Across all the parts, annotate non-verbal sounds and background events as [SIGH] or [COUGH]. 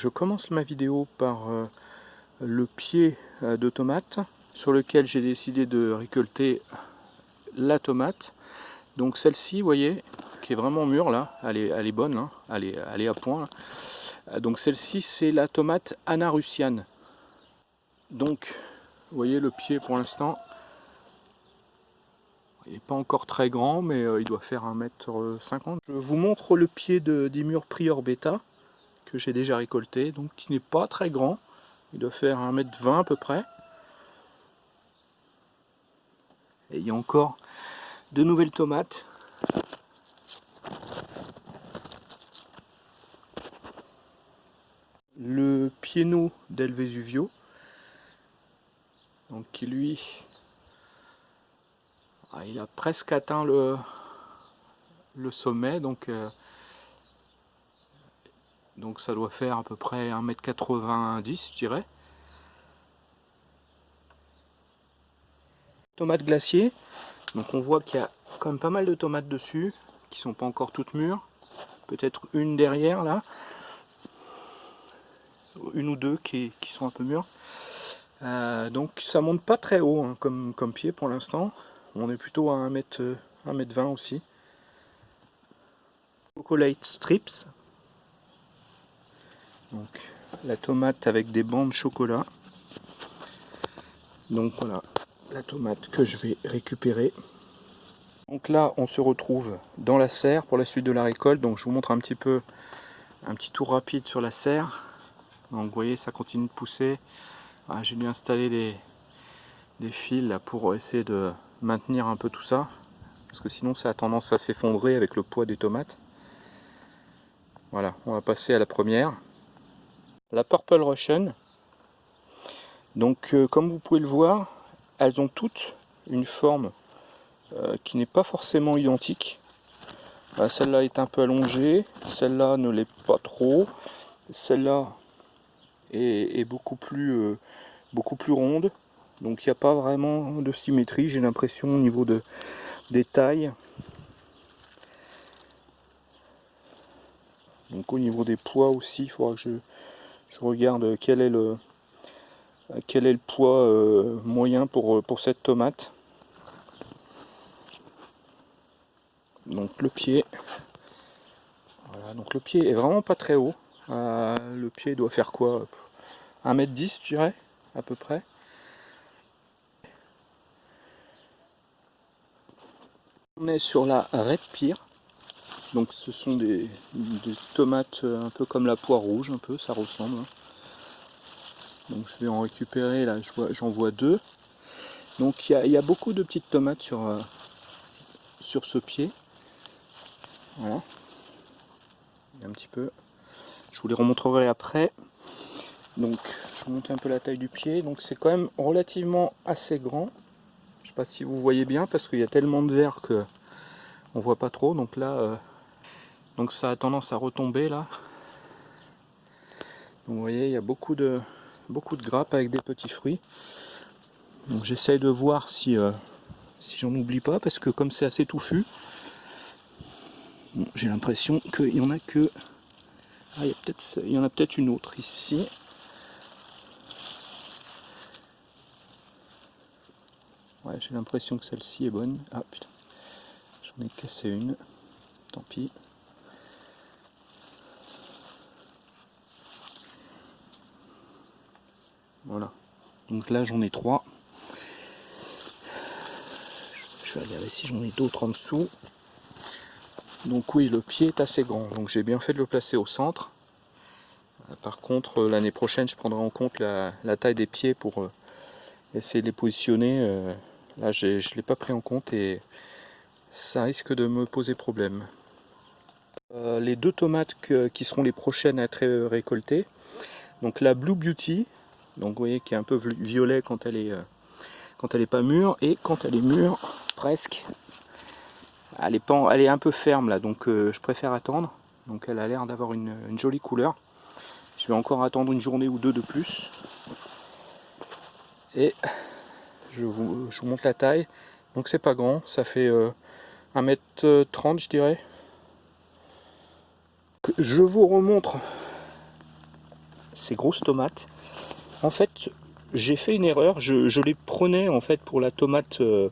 Je commence ma vidéo par euh, le pied euh, de tomate sur lequel j'ai décidé de récolter la tomate. Donc celle-ci, vous voyez, qui est vraiment mûre là, elle est, elle est bonne, hein. elle, est, elle, est, à point. Donc celle-ci, c'est la tomate Anna Russiane. Donc, vous voyez le pied pour l'instant, il n'est pas encore très grand, mais euh, il doit faire 1m50. Je vous montre le pied de Dimur Prior Beta, que j'ai déjà récolté, donc qui n'est pas très grand. Il doit faire 1m20 à peu près. Et il y a encore de nouvelles tomates. Le piano del Vesuvio, donc qui lui ah, il a presque atteint le, le sommet, donc, euh, donc ça doit faire à peu près 1m90 je dirais. Tomates glacier, donc on voit qu'il y a quand même pas mal de tomates dessus, qui sont pas encore toutes mûres, peut-être une derrière là, une ou deux qui, sont un peu mûres. Euh, donc ça monte pas très haut hein, comme, comme pied pour l'instant. On est plutôt à 1m, 1m20 aussi. Chocolate strips. Donc la tomate avec des bancs de chocolat. Donc voilà la tomate que je vais récupérer. Donc là on se retrouve dans la serre pour la suite de la récolte. Donc je vous montre un petit peu un petit tour rapide sur la serre. Donc vous voyez ça continue de pousser. Ah, j'ai dû installer des, fils pour essayer de maintenir un peu tout ça parce que sinon ça a tendance à s'effondrer avec le poids des tomates voilà on va passer à la première la Purple Russian. Donc euh, comme vous pouvez le voir elles ont toutes une forme euh, qui n'est pas forcément identique. Celle-là est un peu allongée celle-là ne l'est pas trop. Celle-là est, beaucoup plus euh, beaucoup plus ronde. Donc il n'y a pas vraiment de symétrie, j'ai l'impression au niveau de, des tailles. Donc au niveau des poids aussi, il faudra que je, regarde quel est le, quel est le poids euh, moyen pour, pour cette tomate. Donc le pied, voilà, donc le pied est vraiment pas très haut. Euh, le pied doit faire quoi 1m10 je dirais, à peu près. On est sur la Red Pear. Donc ce sont des, tomates euh, un peu comme la poire rouge, un peu, ça ressemble. Hein. Donc je vais en récupérer, là j'en vois, deux. Donc il y, a beaucoup de petites tomates sur, euh, sur ce pied. Voilà. Un petit peu. Je vous les remontrerai après. Donc je vais monter un peu la taille du pied. Donc c'est quand même relativement assez grand sais pas si vous voyez bien parce qu'il y a tellement de verre que on voit pas trop. Donc là, euh, donc ça a tendance à retomber là. Vous voyez, il y a beaucoup de beaucoup de grappes avec des petits fruits. Donc j'essaye de voir si euh, si j'en oublie pas parce que comme c'est assez touffu, j'ai l'impression qu'il y en a que ah, il y, peut il y en a peut-être une autre ici. Ouais, j'ai l'impression que celle-ci est bonne. Ah putain, j'en ai cassé une. Tant pis. Voilà. Donc là j'en ai trois. Je vais regarder si j'en ai d'autres en dessous. Donc oui, le pied est assez grand. Donc j'ai bien fait de le placer au centre. Euh, par contre, euh, l'année prochaine, je prendrai en compte la, taille des pieds pour euh, essayer de les positionner Là, je ne l'ai pas pris en compte et ça risque de me poser problème. Les deux tomates qui seront les prochaines à être récoltées, donc la Blue Beauty, donc vous voyez qui est un peu violet quand elle est, euh, quand elle pas mûre, et quand elle est mûre, presque, elle est, pas, elle est un peu ferme là, donc euh, je préfère attendre. Donc elle a l'air d'avoir une, jolie couleur. Je vais encore attendre une journée ou deux de plus. Et je vous, montre la taille. Donc c'est pas grand, ça fait 1m30 euh, je dirais. Je vous remontre ces grosses tomates. En fait, j'ai fait une erreur, je, les prenais en fait pour la tomate, euh,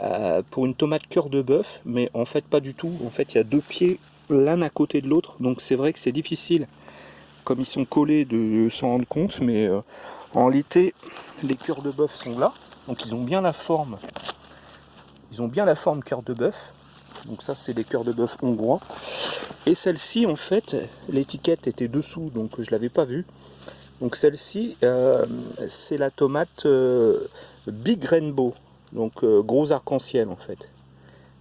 euh, pour une tomate cœur de bœuf, mais en fait pas du tout. En fait, il y a deux pieds l'un à côté de l'autre, donc c'est vrai que c'est difficile, comme ils sont collés, de s'en rendre compte, mais euh, en réalité, les cœurs de bœuf sont là, donc ils ont bien la forme, ils ont bien la forme cœur de bœuf, donc ça c'est des cœurs de bœuf hongrois, et celle-ci en fait, l'étiquette était dessous, donc je l'avais pas vue, donc celle-ci, euh, c'est la tomate euh, Big Rainbow, donc euh, gros arc-en-ciel en fait.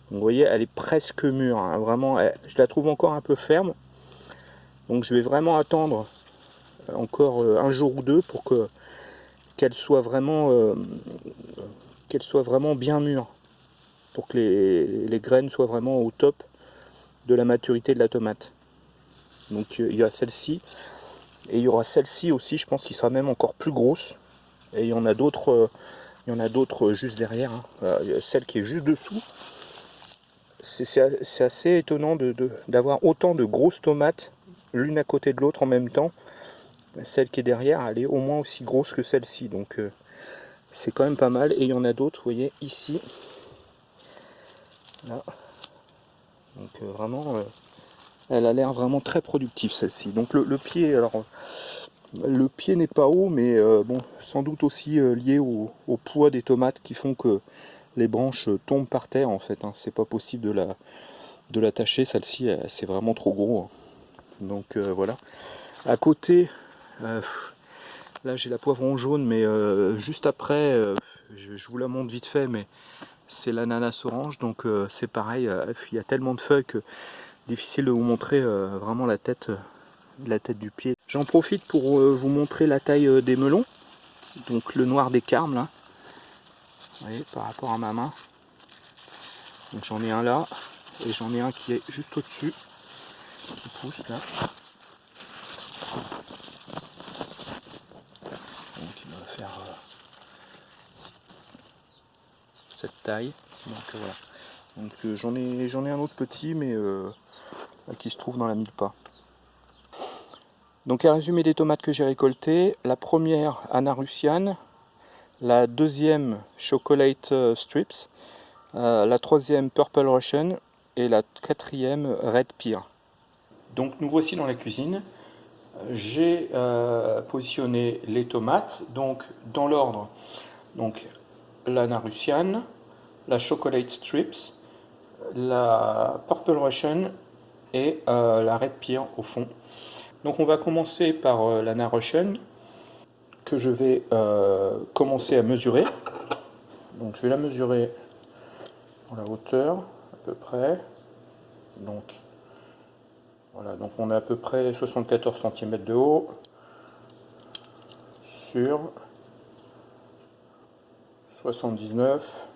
vous voyez, elle est presque mûre, hein, vraiment, je la trouve encore un peu ferme. Donc je vais vraiment attendre encore un jour ou deux pour que qu'elle soit vraiment qu'elle soit vraiment bien mûre pour que les, les, graines soient vraiment au top de la maturité de la tomate. Donc il y a celle-ci. Et il y aura celle-ci aussi, je pense, qui sera même encore plus grosse. Et il y en a d'autres euh, il y en a d'autres juste derrière. Hein. celle qui est juste dessous. C'est assez étonnant d'avoir de, autant de grosses tomates l'une à côté de l'autre en même temps. Celle qui est derrière, elle est au moins aussi grosse que celle-ci. Donc euh, c'est quand même pas mal. Et il y en a d'autres, vous voyez, ici. Donc euh, vraiment, elle a l'air vraiment très productive celle-ci. Donc le, pied, alors le pied n'est pas haut, mais euh, bon, sans doute aussi euh, lié au, poids des tomates qui font que les branches tombent par terre en fait. Hein. C'est pas possible de la de l'attacher. Celle-ci, c'est vraiment trop gros. Hein. Donc euh, voilà. À côté, là j'ai la poivron jaune, mais juste après, je, je, vous la montre vite fait, mais c'est l'ananas orange. Donc c'est pareil. il y a tellement de feuilles que difficile de vous montrer euh, vraiment la tête, euh, la tête du pied. J'en profite pour euh, vous montrer la taille des melons. Donc le noir des carmes là. Vous voyez, par rapport à ma main. Donc j'en ai un là. Et j'en ai un qui est juste au-dessus. Qui pousse là. Donc il va faire cette taille. Donc voilà. Donc j'en ai j'en ai un autre petit mais qui se trouve dans la mille pas. Donc à résumer des tomates que j'ai récoltées, la première Anna Russian, la deuxième Chocolate euh, Strips, euh, la troisième Purple Russian et la quatrième Red Pear. Donc nous voici dans la cuisine. J'ai euh, positionné les tomates, donc dans l'ordre, donc l'Anna Russian, la Chocolate Strips, la Purple Russian et euh, la Red Pear au fond. Donc on va commencer par euh, la Russian que je vais euh, commencer à mesurer. Donc je vais la mesurer en la hauteur à peu près. Donc voilà, donc on a à peu près 74 cm de haut sur 79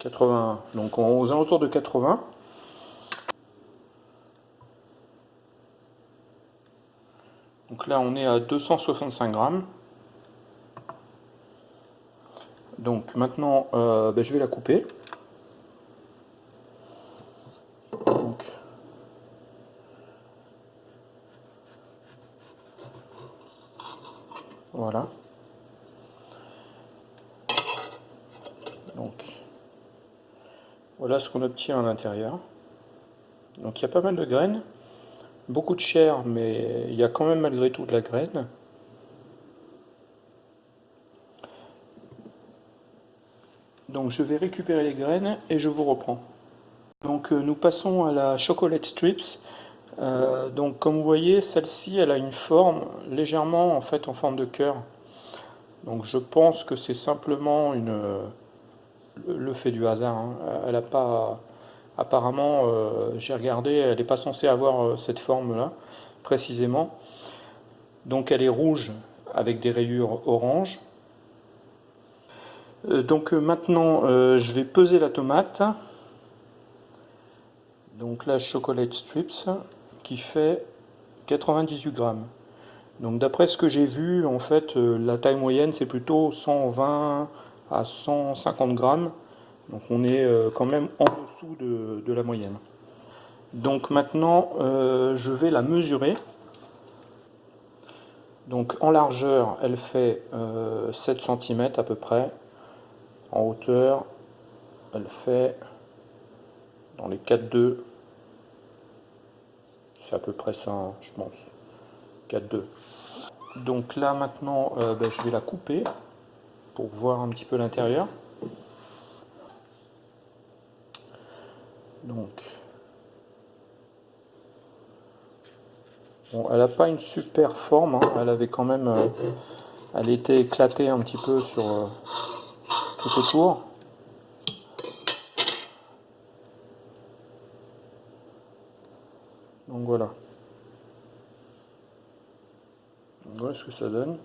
80, donc aux alentours de 80. Donc là on est à 265 grammes. Donc maintenant euh, ben, je vais la couper. voilà. Voilà ce qu'on obtient à l'intérieur. Donc il y a pas mal de graines, beaucoup de chair, mais il y a quand même malgré tout de la graine. Donc je vais récupérer les graines et je vous reprends. Donc euh, nous passons à la chocolate strips. Euh, donc comme vous voyez, celle-ci elle a une forme légèrement en fait en forme de cœur. Donc je pense que c'est simplement une le fait du hasard. Hein. Elle a pas, apparemment, euh, j'ai regardé, elle n'est pas censée avoir euh, cette forme-là, précisément. Donc elle est rouge avec des rayures orange. Euh, donc maintenant, je vais peser la tomate. Donc la chocolate strips qui fait 98 grammes. Donc d'après ce que j'ai vu, en fait, la taille moyenne c'est plutôt 120 à 150 grammes. Donc on est quand même en dessous de, la moyenne. Donc maintenant, je vais la mesurer. Donc en largeur, elle fait 7 cm à peu près. En hauteur, elle fait dans les 4,2. C'est à peu près ça, hein, je pense. 4,2. Donc là maintenant, euh, ben, je vais la couper pour voir un petit peu l'intérieur. Donc, bon, elle n'a pas une super forme, hein. elle avait quand même, euh, elle était éclatée un petit peu sur euh, tout autour. Donc voilà. Voilà ce que ça donne.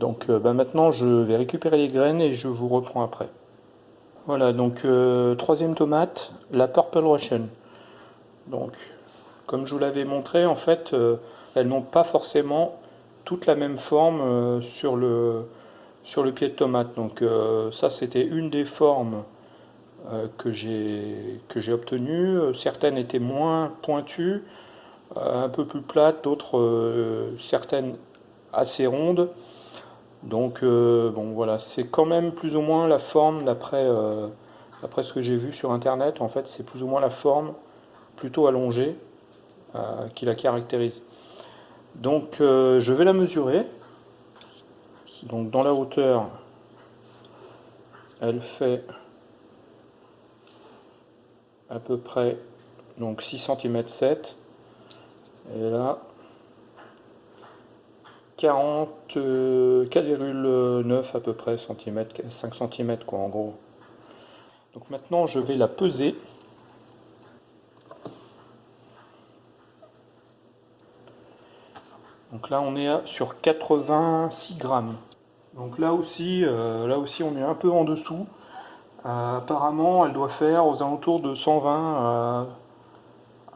Donc euh, bah, maintenant je vais récupérer les graines et je vous reprends après. Voilà, donc euh, troisième tomate, la Purple Russian. Donc, comme je vous l'avais montré, en fait, euh, elles n'ont pas forcément toute la même forme sur, le, sur le pied de tomate. Donc ça, c'était une des formes que j'ai obtenues. Certaines étaient moins pointues, un peu plus plates, d'autres certaines assez rondes. Donc euh, bon voilà, c'est quand même plus ou moins la forme euh, d'après ce que j'ai vu sur internet, en fait c'est plus ou moins la forme plutôt allongée euh, qui la caractérise. Donc je vais la mesurer. Donc dans la hauteur, elle fait à peu près donc 6 cm 7 et là 4,9 à peu près cm, 5 cm quoi en gros. Donc maintenant je vais la peser. Donc là on est sur 86 grammes. Donc là aussi, euh, là aussi on est un peu en dessous. Euh, apparemment elle doit faire aux alentours de 120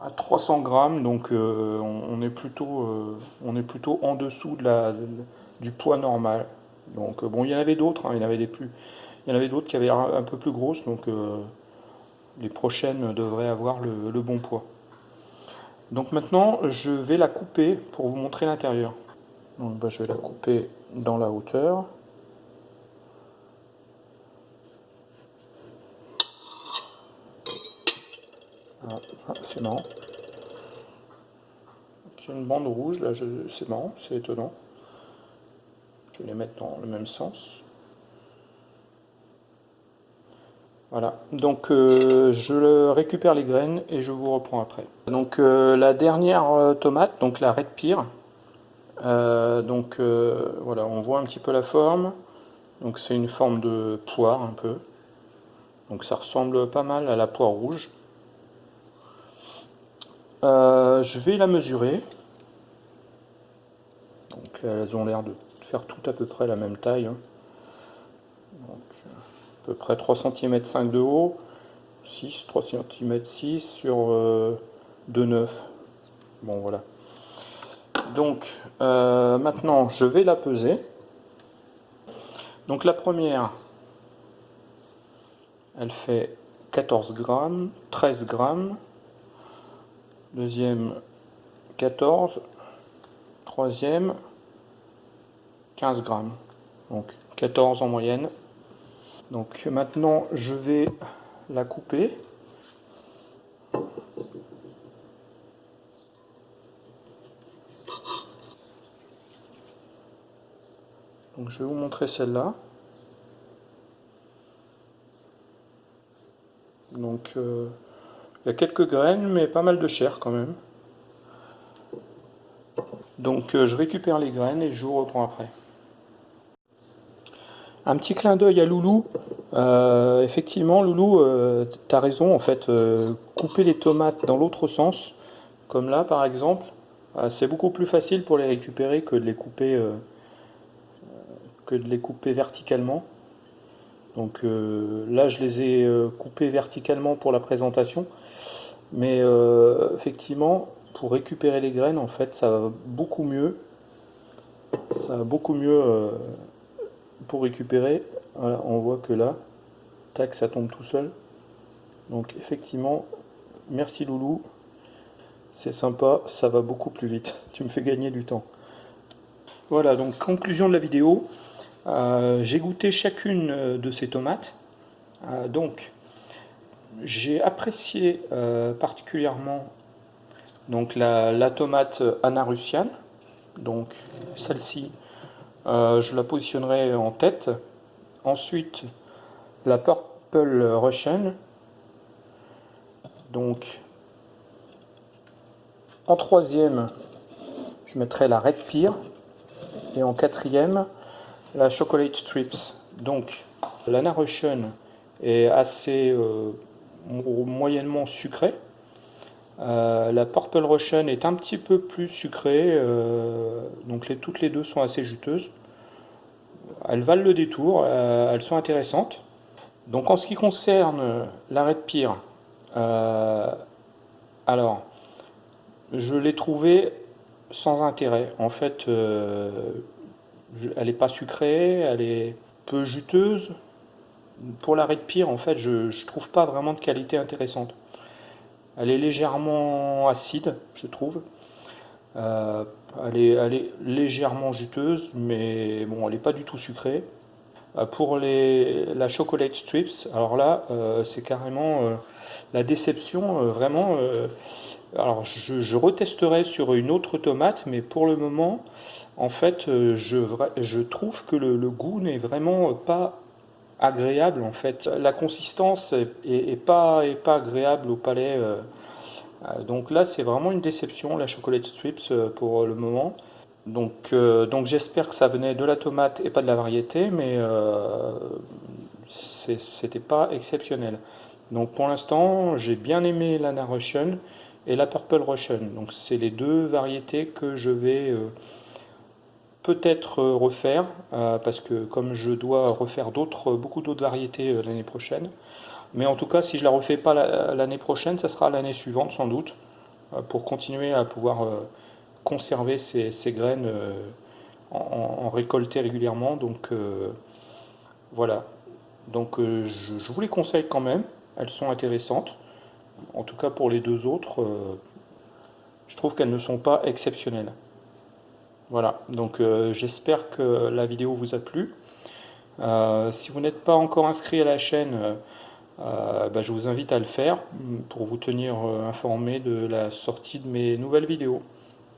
à 300 grammes, donc euh, on, est plutôt, euh, on est plutôt en dessous de la, du poids normal. Donc euh, bon, il y en avait d'autres, hein, il y en avait des plus, il y en avait d'autres qui avaient un, peu plus grosses, donc les prochaines devraient avoir le, bon poids. Donc maintenant, je vais la couper pour vous montrer l'intérieur. Donc bah, je vais la couper dans la hauteur. Ah, ah, c'est marrant. C'est une bande rouge, là, c'est marrant, c'est étonnant. Je vais les mettre dans le même sens. Voilà, donc euh, je récupère les graines et je vous reprends après. Donc euh, la dernière euh, tomate, donc la Red Pear, donc voilà, on voit un petit peu la forme. Donc c'est une forme de poire un peu. Donc ça ressemble pas mal à la poire rouge. Euh, je vais la mesurer. Donc elles ont l'air de faire tout à peu près la même taille. Hein. à peu près 3 cm 5 de haut, 6, 3 cm 6 sur 2,9. Euh, bon voilà. Donc euh, maintenant je vais la peser. Donc la première, elle fait 14 grammes, 13 grammes, deuxième 14, troisième 15 grammes, donc 14 en moyenne. Donc maintenant je vais la couper. Donc je vais vous montrer celle-là. Donc euh, il y a quelques graines, mais pas mal de chair quand même. Donc euh, je récupère les graines et je vous reprends après. Un petit clin d'œil à Loulou. Euh, effectivement, Loulou, euh, tu as raison, en fait, couper les tomates dans l'autre sens, comme là par exemple, c'est beaucoup plus facile pour les récupérer que de les couper, que de les couper verticalement. Donc là, je les ai coupés verticalement pour la présentation. Mais euh, effectivement, pour récupérer les graines, en fait, ça va beaucoup mieux. Ça va beaucoup mieux euh, pour récupérer Voilà, on voit que là, tac, ça tombe tout seul. Donc effectivement, merci Loulou. C'est sympa, ça va beaucoup plus vite. [LAUGHS] Tu me fais gagner du temps. Voilà, donc conclusion de la vidéo. Euh, j'ai goûté chacune de ces tomates. Donc, j'ai apprécié particulièrement donc la, tomate anarussiane. Donc, celle-ci, je la positionnerai en tête. Ensuite, la Purple Russian. Donc, en troisième, je mettrai la Red Pear. Et en quatrième, la Chocolate Strips. Donc, l'Anna Russian est assez euh, moyennement sucrée. Euh, la Purple Russian est un petit peu plus sucrée, euh, donc toutes les deux sont assez juteuses. Elles valent le détour, elles sont intéressantes. Donc en ce qui concerne la Red Pear, alors, je l'ai trouvée sans intérêt. En fait, euh, elle n'est pas sucrée, elle est peu juteuse. Pour la Red Pear, en fait, je ne trouve pas vraiment de qualité intéressante. Elle est légèrement acide, je trouve. Euh, elle, est, légèrement juteuse, mais bon, elle n'est pas du tout sucrée. Euh, pour la chocolate strips, alors là, c'est carrément la déception, vraiment alors je, retesterai sur une autre tomate, mais pour le moment, en fait, euh, je, trouve que le, goût n'est vraiment pas agréable en fait. La consistance est, pas, agréable au palais. Euh, euh, donc là, c'est vraiment une déception, la chocolate strips pour le moment. Donc, j'espère que ça venait de la tomate et pas de la variété, mais c'était pas exceptionnel. Donc pour l'instant, j'ai bien aimé l'Anna Russian et la Purple Russian. Donc c'est les deux variétés que je vais euh, peut-être euh, refaire, euh, parce que comme je dois refaire d'autres, beaucoup d'autres variétés l'année prochaine. Mais en tout cas, si je la refais pas l'année prochaine, ça sera l'année suivante sans doute, pour continuer à pouvoir conserver ces, graines en, récolter régulièrement. Donc voilà. Donc je vous les conseille quand même, elles sont intéressantes. En tout cas pour les deux autres, euh, je trouve qu'elles ne sont pas exceptionnelles. Voilà, donc euh, j'espère que la vidéo vous a plu. Euh, si vous n'êtes pas encore inscrit à la chaîne, bah, je vous invite à le faire pour vous tenir informé de la sortie de mes nouvelles vidéos.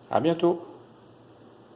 A bientôt